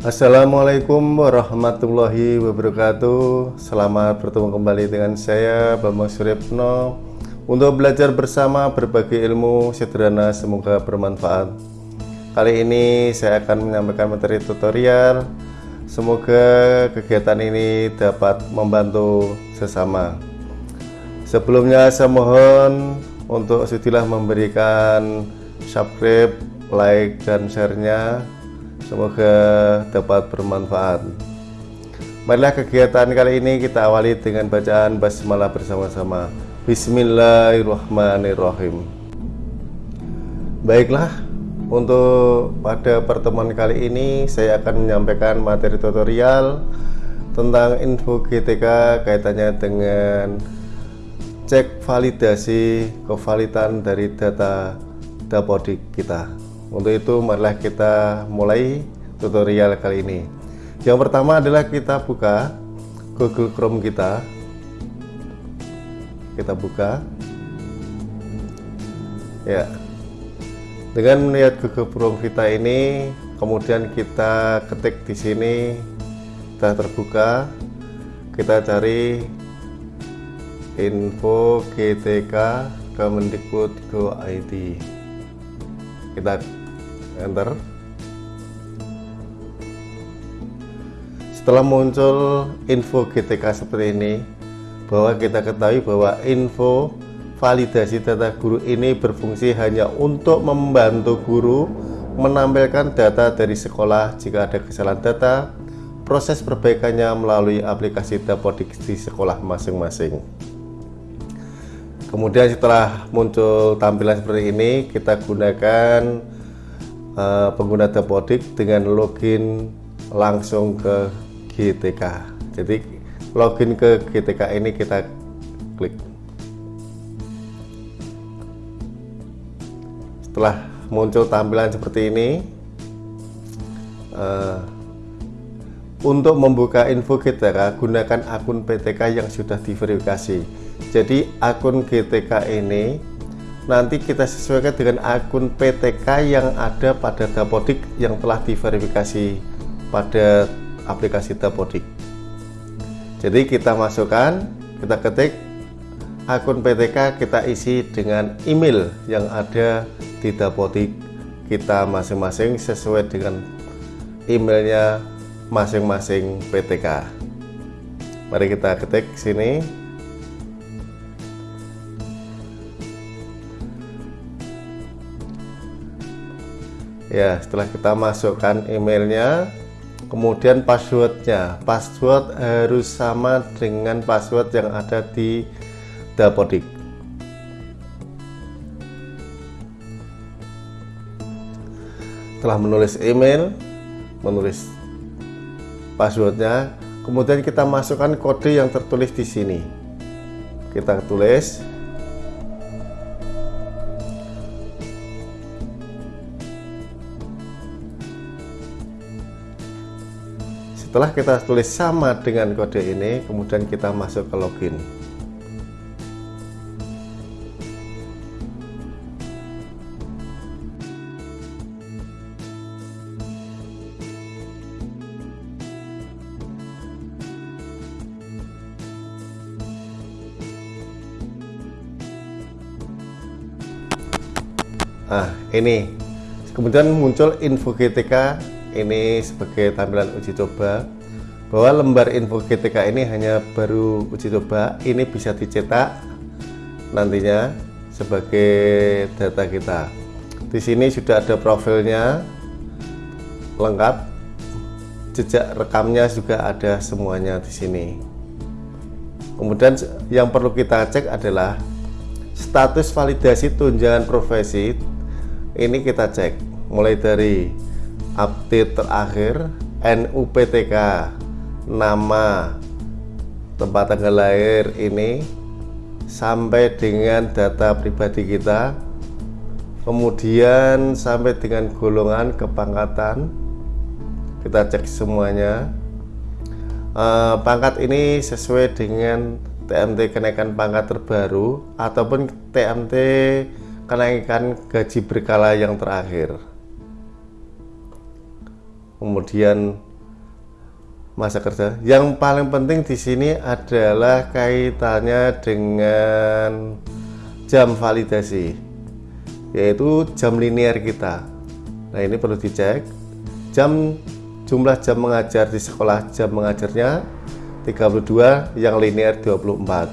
Assalamualaikum warahmatullahi wabarakatuh. Selamat bertemu kembali dengan saya Bambang Suryapno. Untuk belajar bersama berbagai ilmu sederhana semoga bermanfaat. Kali ini saya akan menyampaikan materi tutorial. Semoga kegiatan ini dapat membantu sesama. Sebelumnya saya mohon untuk sudilah memberikan subscribe, like, dan share-nya Semoga dapat bermanfaat. Marilah kegiatan kali ini kita awali dengan bacaan basmalah bersama-sama. Bismillahirrahmanirrahim. Baiklah untuk pada pertemuan kali ini saya akan menyampaikan materi tutorial tentang info GTK kaitannya dengan cek validasi kevalitan dari data dapodik kita untuk itu marilah kita mulai tutorial kali ini. Yang pertama adalah kita buka Google Chrome kita. Kita buka. Ya. Dengan melihat Google Chrome kita ini kemudian kita ketik di sini sudah terbuka. Kita cari info GTK Kemendikbud Go ID kita enter. Setelah muncul info GTK seperti ini bahwa kita ketahui bahwa info validasi data guru ini berfungsi hanya untuk membantu guru menampilkan data dari sekolah jika ada kesalahan data proses perbaikannya melalui aplikasi Dapodik di sekolah masing-masing. Kemudian setelah muncul tampilan seperti ini kita gunakan uh, pengguna Dapodik dengan login langsung ke GTK jadi login ke GTK ini kita klik setelah muncul tampilan seperti ini uh, untuk membuka info GTK, gunakan akun PTK yang sudah diverifikasi. Jadi akun GTK ini nanti kita sesuaikan dengan akun PTK yang ada pada Dapodik yang telah diverifikasi pada aplikasi Dapodik. Jadi kita masukkan, kita ketik akun PTK kita isi dengan email yang ada di Dapodik kita masing-masing sesuai dengan emailnya masing-masing PTK. Mari kita ketik sini. Ya, setelah kita masukkan emailnya, kemudian passwordnya. Password harus sama dengan password yang ada di Dapodik. Setelah menulis email, menulis passwordnya kemudian kita masukkan kode yang tertulis di sini kita tulis setelah kita tulis sama dengan kode ini kemudian kita masuk ke login. Nah, ini. Kemudian muncul info GTK ini sebagai tampilan uji coba bahwa lembar info GTK ini hanya baru uji coba ini bisa dicetak nantinya sebagai data kita. Di sini sudah ada profilnya lengkap. Jejak rekamnya juga ada semuanya di sini. Kemudian yang perlu kita cek adalah status validasi tunjangan profesi. Ini kita cek mulai dari update terakhir NUPTK nama tempat tanggal lahir ini sampai dengan data pribadi kita. Kemudian sampai dengan golongan kepangkatan. Kita cek semuanya. Uh, pangkat ini sesuai dengan TMT kenaikan pangkat terbaru ataupun TMT kenaikan gaji berkala yang terakhir kemudian masa kerja. Yang paling penting di sini adalah kaitannya dengan jam validasi, yaitu jam linear kita. Nah ini perlu dicek. Jam jumlah jam mengajar di sekolah jam mengajarnya 32, yang linear 24.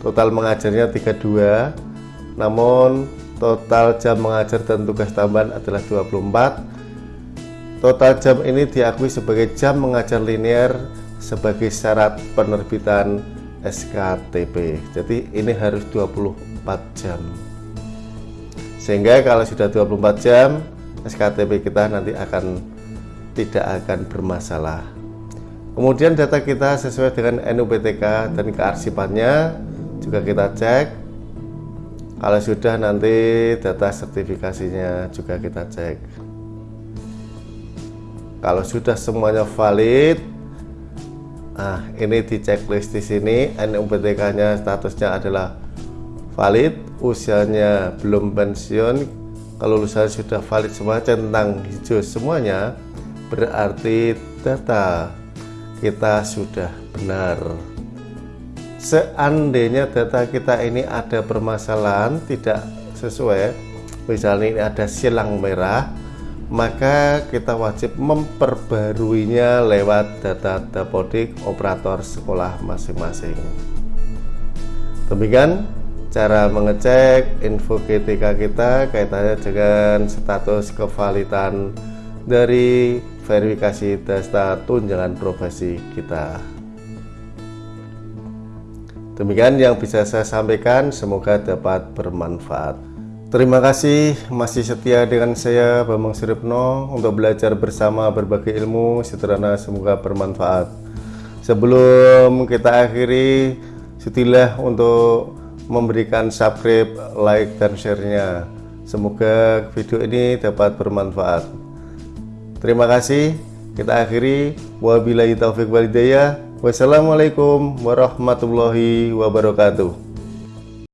Total mengajarnya 32, namun total jam mengajar dan tugas tambahan adalah 24 Total jam ini diakui sebagai jam mengajar linear sebagai syarat penerbitan SKTP. Jadi ini harus 24 jam. Sehingga kalau sudah 24 jam, SKTP kita nanti akan tidak akan bermasalah. Kemudian data kita sesuai dengan NUPTK dan kearsipannya juga kita cek. Kalau sudah nanti data sertifikasinya juga kita cek kalau sudah semuanya valid nah ini di checklist di sini NUPTK nya statusnya adalah valid usianya belum pensiun kalau lulusan sudah valid semua centang hijau semuanya berarti data kita sudah benar. Seandainya data kita ini ada permasalahan tidak sesuai misalnya ini ada silang merah maka kita wajib memperbaruinya lewat data dapodik operator sekolah masing-masing. Demikian cara mengecek info GTK kita kaitannya dengan status kevalidan dari verifikasi data tunjangan profesi kita. Demikian yang bisa saya sampaikan, semoga dapat bermanfaat. Terima kasih masih setia dengan saya Bambang Suripno untuk belajar bersama berbagai ilmu sederhana semoga bermanfaat. Sebelum kita akhiri, setilah untuk memberikan subscribe, like, dan share-nya. Semoga video ini dapat bermanfaat. Terima kasih. Kita akhiri. Wabillahi taufiq walidayah. Wassalamualaikum warahmatullahi wabarakatuh.